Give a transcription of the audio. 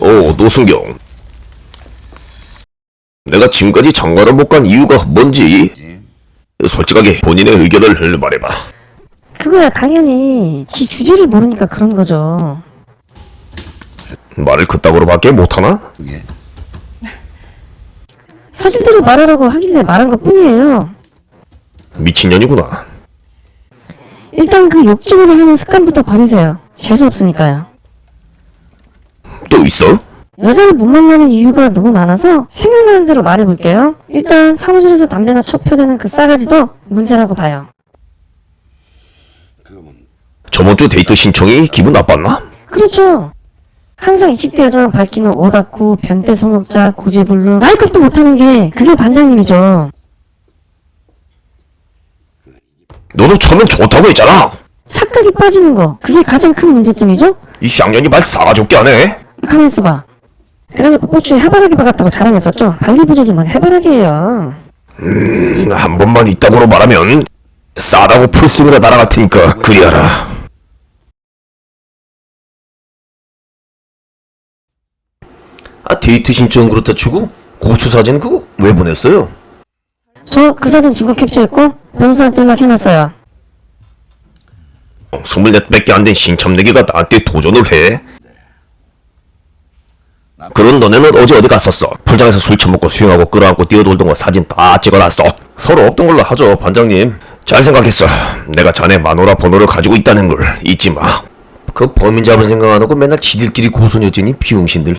어, 노순경. 내가 지금까지 장가를 못 간 이유가 뭔지 솔직하게 본인의 의견을 말해봐. 그거야 당연히 지 주제를 모르니까 그런 거죠. 말을 그따구로 밖에 못하나? 사실대로 말하라고 하길래 말한 것 뿐이에요. 미친년이구나. 일단 그 욕쟁이를 하는 습관부터 버리세요. 재수 없으니까요. 또 있어? 여자를 못 만나는 이유가 너무 많아서 생각나는 대로 말해볼게요. 일단 사무실에서 담배나 쳐펴대는 그 싸가지도 문제라고 봐요. 저번 주 데이트 신청이 기분 나빴나? 그렇죠. 항상 20대 여자만 밝히는 오다쿠, 변태 성욕자, 구제불능, 나이값도 못하는 게 그게 반장님이죠. 너도 처음엔 좋다고 했잖아. 착각이 빠지는 거, 그게 가장 큰 문제점이죠? 이 쌍년이 말 싸가지 없게 하네. 가만 있어봐. 그래놓고 꽃주에 해바라기 박았다고 자랑했었죠? 발리부조지만 해바라기예요. 음, 한 번만 이따구로 말하면 싸다고 풀스윙으로 날아갈 테니까 그리하라. 아 데이트 신청 그렇다 치고 고추 사진 그거 왜 보냈어요? 저 그 사진 증거 캡처했고 변호사한테 연락해놨어요. 어, 24밖에 안 된 신참내기가 나한테 도전을 해? 그런 너네는 어제 어디 갔었어? 풀장에서 술 처먹고 수영하고 끌어안고 뛰어놀던 거 사진 다 찍어놨어. 서로 없던 걸로 하죠 반장님. 잘 생각했어. 내가 자네 마누라 번호를 가지고 있다는 걸 잊지 마 그 범인 잡을 생각 안 하고 맨날 지들끼리 고소녀지니 비용신들